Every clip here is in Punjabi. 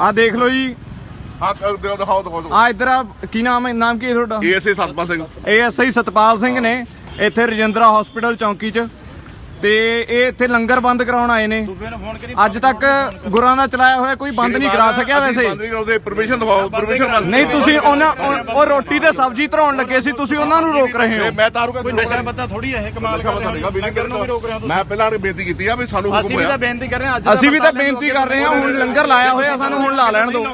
ਆ ਦੇਖ ਲਓ ਜੀ। ਹਾਂ ਦਿਓ ਦਿਖਾਓ ਦਿਖਾਓ ਆ ਇੱਧਰ ਆ ਕੀ ਨਾਮ ਹੈ ਨਾਮ ਕੀ ਹੈ ਤੁਹਾਡਾ? ਏਐਸਏ ਸਤਪਾਲ ਸਿੰਘ। ਏਐਸਆਈ ਸਤਪਾਲ ਸਿੰਘ ਨੇ ਇੱਥੇ ਰਜਿੰਦਰਾ ਹਸਪੀਟਲ ਚੌਂਕੀ 'ਚ ਤੇ ਇਹ ਇੱਥੇ ਲੰਗਰ ਬੰਦ ਕਰਾਉਣ ਆਏ ਨੇ। ਅੱਜ ਤੱਕ ਗੁਰਾਂ ਦਾ ਚਲਾਇਆ ਹੋਇਆ ਕੋਈ ਬੰਦ ਨਹੀਂ ਕਰਾ ਸਕਿਆ ਵੈਸੇ। ਬੰਦ ਨਹੀਂ ਕਰਾਉਂਦੇ ਪਰਮਿਸ਼ਨ ਦਿਵਾਓ ਪਰਮਿਸ਼ਨ ਨਹੀਂ ਤੁਸੀਂ ਉਹਨਾਂ ਉਹ- ਰੋਟੀ ਤੇ ਸਬਜ਼ੀ ਧਰਾਉਣ ਲੱਗੇ ਸੀ ਤੁਸੀਂ ਉਹਨਾਂ ਨੂੰ ਰੋਕ ਰਹੇ ਹੋ। ਮੈਂ ਤਾਰੂ ਕੋਈ ਨਸ਼ਾ ਪਤਾ ਥੋੜੀ ਹੈ ਇਹ ਕਮਾਲ ਕਰ ਰਹੇ ਹੋ। ਲੰਗਰ ਨੂੰ ਵੀ ਰੋਕ ਰਹੇ ਹੋ ਮੈਂ ਪਹਿਲਾਂ ਆ ਕੇ ਬੇਨਤੀ ਕੀਤੀ ਆ ਵੀ ਸਾਨੂੰ ਹੁਕਮ ਅਸੀਂ ਵੀ ਤਾਂ ਬੇਨਤੀ ਕਰ ਰਹੇ ਹਾਂ ਅੱਜ ਅਸੀਂ ਵੀ ਤਾਂ ਬੇਨਤੀ ਕਰ ਰਹੇ ਹਾਂ ਹੁਣ ਲੰਗਰ ਲਾਇਆ ਹੋਇਆ ਸਾਨੂੰ ਹੁਣ ਲਾ ਲੈਣ ਦਿਓ।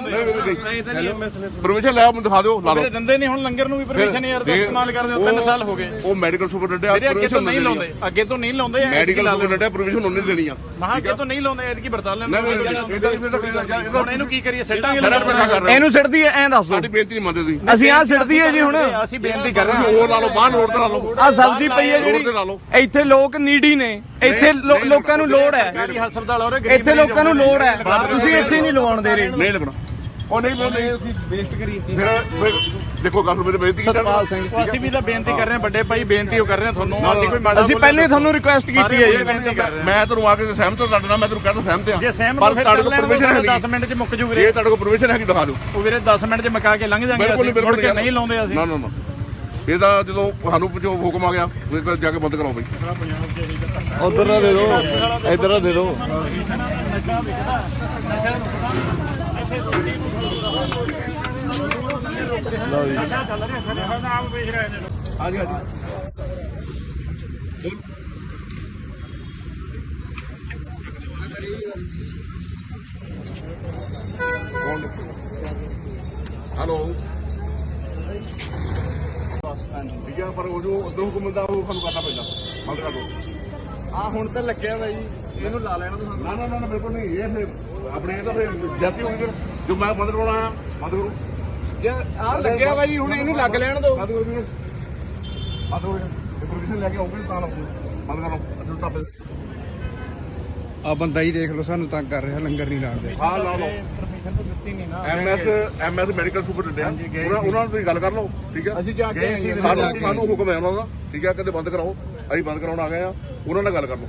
ਪਰਮਿਸ਼ਨ ਲੈ ਮੈਨੂੰ ਦਿਖਾ ਦਿਓ ਲਾ ਲਓ। ਦਿੰਦੇ ਨਹੀਂ ਹੁਣ ਲੰਗਰ ਨੂੰ ਵੀ ਪਰਮਿਸ਼ਨ ਯਾਰ ਦਾ ਇਸਤੇਮਾਲ ਕਰਦੇ ਹੋ 3 ਸਾਲ ਹੋ ਗਏ। ਉਹ ਮੈਡੀਕਲ ਸੁਪਰਡੈਂਟ ਅੱਗੇ ਤੋਂ ਨਹੀਂ ਲਾਉਂਦੇ ਅੱਗੇ ਤੋਂ ਨਹੀਂ ਲਾਉਂਦੇ ਮੈਡੀਕਲ ਸੁਪਰਡੈਂਟ ਪਰਮਿਸ਼ਨ ਉਹਨੇ ਦੇਣੀ ਆ ਮਹਾ ਅੱਗੇ ਤੋਂ ਨਹੀਂ ਲਾਉਂਦੇ ਐਤਕੀ ਵਰਤਾ ਲੈਂਦੇ ਨਹੀਂ ਫਿਰ ਤਾਂ ਇਹਦਾ ਹੁਣ ਇਹਨੂੰ ਕੀ ਕਰੀਏ ਸੱਟਾਂਗੇ ਸਾਰਾ ਪੱਕਾ ਕਰ ਰਹੇ ਇਹਨੂੰ ਸਿੱਟਦੀ ਐ ਐਂ ਦੱਸ ਸਾਡੀ ਬੇਨਤੀ ਨਹੀਂ ਮੰਨਦੇ ਤੁਸੀਂ ਅਸੀਂ ਆਹ ਸਿੱਟਦੀ ਹੈ ਜੀ ਹੁਣ ਅਸੀਂ ਬੇਨਤੀ ਕਰ ਰਹੇ ਹਾਂ ਉਹ ਲਾ ਲਓ ਬਾਹਰ ਰੋਡ ਤੇ ਲਾ ਲਓ ਆ ਸਬਜ਼ੀ ਪਈ ਹੈ ਲਓ ਜਿਹੜੀ ਇੱਥੇ ਲੋਕ ਨੀਡੀ ਨੇ ਇੱਥੇ ਲੋਕਾਂ ਨੂੰ ਲੋੜ ਹੈ ਇੱਥੇ ਲੋਕਾਂ ਨੂੰ ਲੋੜ ਹੈ ਤੁਸੀਂ ਇੱਥੇ ਨਹੀਂ ਲਵਾਉਣ ਦੇ ਰਹੇ ਨਹੀਂ ਲੱਗਣਾ ਉਹ ਨਹੀਂ ਮੈਂ ਨਹੀਂ। ਅਸੀਂ ਵੇਸਟ ਕਰੀ ਫਿਰ ਫਿਰ ਦੇਖੋ ਗੱਲ ਮੇਰੇ ਬੇਨਤੀ ਕੀਤੀ ਸਤਪਾਲ ਸਿੰਘ ਉਹ ਅਸੀਂ ਵੀ ਤਾਂ ਬੇਨਤੀ ਕਰ ਰਹੇ ਹਾਂ ਵੱਡੇ ਭਾਈ ਬੇਨਤੀ ਉਹ ਕਰ ਰਹੇ ਹਾਂ ਤੁਹਾਨੂੰ। ਅਸੀਂ ਕੋਈ ਮਾੜਾ ਅਸੀਂ ਬੋਲਿਆ ਪਹਿਲੇ ਤੁਹਾਨੂੰ ਰਿਕੁਐਸਟ ਕੀਤੀ ਹੈ ਇਹ ਜੀ ਕਹਿੰਦੇ ਮੈਂ ਤੁਹਾਨੂੰ ਆ ਕੇ ਸਹਿਮਤ ਹਾਂ ਤੁਹਾਡੇ ਨਾਲ ਮੈਂ ਤੁਹਾਨੂੰ ਕਹਿੰਦਾ ਸਹਿਮਤ ਆ ਜੇ ਸਹਿਮਤ ਪਰ ਹੋ ਫਿਰ ਤੁਹਾਡੇ ਕਰ ਕੋਲ ਲੈਣ ਪਰਮਿਸ਼ਨ ਦਿਓ ਹੈ 10 ਮਿੰਟ ਚ ਮੁੱਕ ਜੂ ਜੇ ਵੀਰੇ ਤੁਹਾਡੇ ਕੋਲ ਪਰਮਿਸ਼ਨ ਹੈ ਕਿ ਦਿਖਾ ਦਿਓ। ਉਹ ਵੀਰੇ 10 ਮਿੰਟ ਚ ਮੁਕਾ ਕੇ ਲੰਘ ਜਾਾਂਗੇ ਬਿਲਕੁਲ ਅਸੀਂ। ਬਿਲਕੁਲ ਮੁੜ ਕੇ ਨਹੀਂ ਲਾਉਂਦੇ ਅਸੀਂ। ਨਾ ਨਾ ਨਾ। ਇਹ ਤਾਂ ਜਦੋਂ ਸਾਨੂੰ ਜੋ ਹੁਕਮ ਆ ਗਿਆ ਫਿਰ ਜਾ ਕੇ ਬੰਦ ਕਰਾਓ ਬਈ। ਉਧਰ ਦਾ ਦੇ ਦਿਓ ਇੱਧਰ ਦਾ ਦੇ ਦਿਓ। ਹਾਂਜੀ ਹਾਂਜੀ ਹੈਲੋ। ਠੀਕ ਹੈ ਪਰ ਉਹ ਜੋ ਉਦੋਂ ਹੁਕਮ ਦਾ ਉਹ ਸਾਨੂੰ ਕਰਨਾ ਪੈਂਦਾ। ਬੰਦ ਕਰ ਆ ਹੁਣ ਤਾਂ ਲੱਗਿਆ ਜੀ। ਇਹਨੂੰ ਲਾ ਲੈਣਾ ਤੁਸੀਂ। ਨਾ ਨਾ ਨਾ ਬਿਲਕੁਲ ਨਹੀਂ। ਇਹ ਫਿਰ ਆਪਣੇ ਇਹ ਤਾਂ ਫਿਰ ਜਾਤੀ ਹੋਈ ਜੋ ਮੈਂ ਬੰਦ ਕਰਾਉਣਾ ਆ ਬੰਦ ਕਰੋ। ਆ ਲੱਗਿਆ ਵਾ ਜੀ ਹੁਣ ਇਹਨੂੰ ਲੱਗ ਲੈਣ ਦਿਓ। ਬੰਦ ਕਰੋ ਵੀਰੇ ਬੰਦ ਕਰੋ ਪਰਮਿਸ਼ਨ ਲੈ ਕੇ ਆਉਂਗੇ ਤਾਂ ਲਾਉਂਗੇ ਬੰਦ ਕਰੋ। ਅਸਲ ਟੱਪ ਆ ਬੰਦਾ ਹੀ ਦੇਖ ਲਓ ਸਾਨੂੰ ਤੰਗ ਕਰ ਰਿਹਾ ਲੰਗਰ ਨਹੀਂ ਲਾਣ ਦੇ ਹਾਂ ਲਾ ਲਓ। ਪਰਮਿਸ਼ਨ ਤਾਂ ਦਿੱਤੀ ਨਹੀਂ ਨਾ। ਐਮਐਸ ਐਮਐਸ ਮੈਡੀਕਲ ਸੁਪਰਡੈਂਟ ਉਹਨਾਂ ਉਹਨਾਂ ਨਾਲ ਤੁਸੀਂ ਗੱਲ ਕਰ ਲਓ ਠੀਕ ਹੈ? ਅਸੀਂ ਜਾ ਕੇ। ਸਾਨੂੰ ਸਾਨੂੰ ਹੁਕਮ ਹੈ ਉਹਨਾਂ ਦਾ ਠੀਕ ਹੈ? ਕਹਿੰਦੇ ਬੰਦ ਕਰਾਓ। ਅਸੀਂ ਬੰਦ ਕਰਾਉਣ ਆ ਗਏ ਆ ਉਹਨਾਂ ਨਾਲ ਗੱਲ ਕਰ ਲਓ।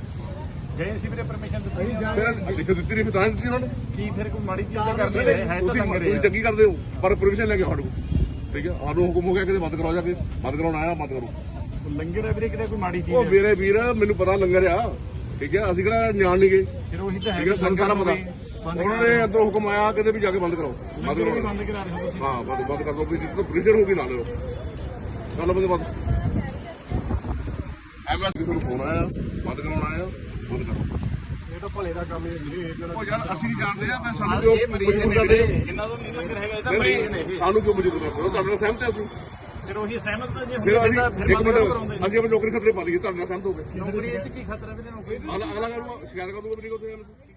ਗਏ ਸੀ ਵੀਰੇ ਪਰਮਿਸ਼ਨ ਦਿੱਤੀ ਨਹੀਂ ਫਿਰ ਲਿਖ ਦਿੱਤੀ ਨਹੀਂ ਫਿਰ ਤਾਂ ਹੀ ਦਿੱਤੀ ਉਹਨਾਂ ਨੂੰ। ਕੀ ਫਿਰ ਕੋਈ ਮਾੜੀ ਚੀਜ਼ ਤਾਂ ਕਰਦੇ ਰਹੇ? ਹੈ ਤਾਂ ਤੁਸੀਂ ਲੰਗਰ ਤੁਸੀਂ ਚੰਗੀ ਕਰਦੇ ਹੋ ਪਰ ਪਰਮਿਸ਼ਨ ਲੈ ਕੇ ਸਾਡੇ ਕੋਲ ਠੀਕ ਹੈ ਸਾਨੂੰ ਹੁਕਮ ਹੋ ਗਿਆ ਕਿ ਬੰਦ ਕਰਾਓ ਜਾ ਕੇ ਬੰਦ ਕਰਾਉਣ ਆਇਆ ਬੰਦ ਕਰੋ। ਲੰਗਰ ਹੈ ਵੀਰੇ ਕਿਤੇ ਕੋਈ ਮਾੜੀ ਚੀਜ਼ ਉਹ ਹੈ? ਮੇਰੇ ਵੀਰ ਮੈਨੂੰ ਪਤਾ ਲੰਗਰ ਆ। ਠੀਕ ਹੈ ਅਸੀਂ ਕਿਹੜਾ ਜਾਣ ਨਹੀਂ ਗਏ ਫਿਰ ਉਹੀ ਤਾਂ ਠੀਕ ਹੈ ਸਾਨੂੰ ਸਾਰਾ ਪਤਾ। ਉਹਨਾਂ ਨੇ ਅੰਦਰੋਂ ਹੁਕਮ ਆਇਆ ਕਿਤੇ ਵੀ ਜਾ ਕੇ ਬੰਦ ਕਰਾਓ। ਬੰਦ ਲੰਗਰ ਵੀ ਕਰੋ ਬੰਦ ਕਰਾ ਰਹੇ ਹੋ ਤੁਸੀਂ? ਹਾਂ ਬੰਦ ਬੰਦ ਕਰ ਦੋ ਵੀ ਜਿੱਦੋਂ ਪ੍ਰੀਜਰ ਹੋ ਗਈ ਲਾ ਲਿਓ। ਚੱਲ ਬੰਦ ਬੰਦ। ਐਮਐਸ ਕਿਸੇ ਨੂੰ ਫੋਨ ਆਇਆ ਬੰਦ ਕਰਾਉਣ ਆਇਆ ਬੰਦ ਕਰੋ। ਇਹ ਤਾਂ ਭਲੇ ਦਾ ਕੰਮ ਹੈ ਵੀਰੇ ਉਹ ਯਾਰ ਅਸੀਂ ਜਾਣਦੇ ਆ ਫਿਰ ਸਾਨੂੰ ਇਹ ਨੇ ਮਜਬੂਰ ਕਰਦੇ। ਇਹਨਾਂ ਤੋਂ ਨਹੀਂ ਹੈਗਾ ਇਹ ਤਾਂ ਨਹੀਂ, ਮਰੀਜ਼ ਨੇ ਨਹੀਂ, ਸਾਨੂੰ ਕਿਉਂ ਮਜਬੂਰ ਕਰਦੇ ਹੋ ਤੁਹਾਡੇ ਨਾਲ ਸਹਿਮਤ ਹਾਂ ਅਸੀਂ। ਫਿਰ ਉਹੀ ਸਹਿਮਤ ਤਾਂ ਜੇ ਫਿਰ ਹੁੰਦੇ ਅਸੀਂ ਤਾਂ ਫਿਰ ਇੱਕ ਬੰਦ ਮਿੰਟ ਕਰਾਉਂਦੇ। ਅਸੀਂ ਆਪਣੀ ਨੌਕਰੀ ਖਤਰੇ ਪਾ ਲਈਏ ਤੁਹਾਡੇ ਨਾਲ ਸਹਿਮਤ ਹੋ ਗਏ। ਨੌਕਰੀ ਇਹ ਚ ਕੀ ਖਤਰਾ ਵੀਰੇ ਨੌਕਰੀ ਅਗਲਾ ਅਗਲਾ ਕਰੂਗਾ ਸ਼ਿਕਾਇਤ ਕਰ ਦੂਗਾ